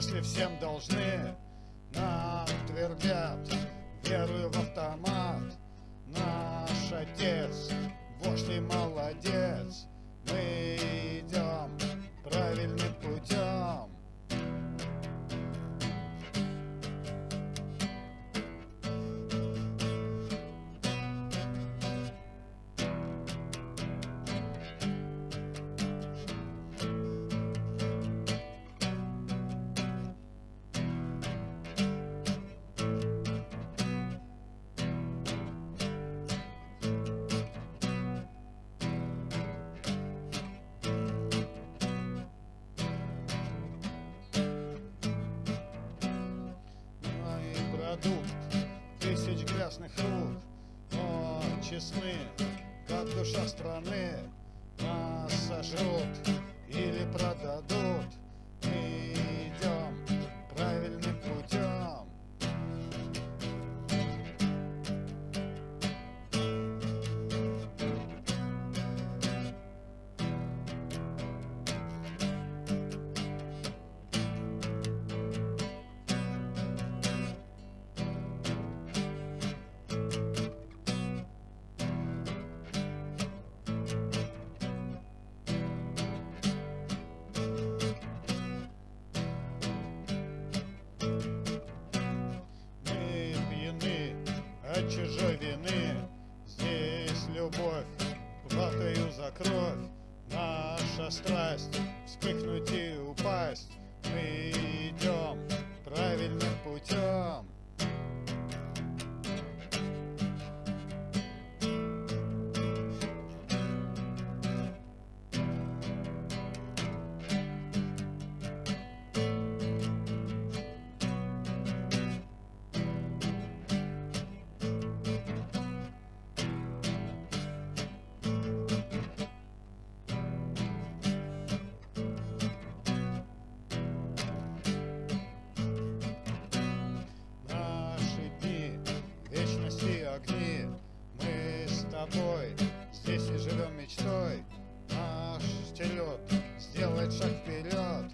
Если всем должны, нам твердят Верую в автомат. Наш отец, вождь и молодец Продукт тысяч грязных рук Но честны, как душа страны Нас сожрут любовь хватаю за кровь. Наша страсть вспыхнуть и упасть. Мы идем огни Мы с тобой здесь и живем мечтой. Наш телет сделает шаг вперед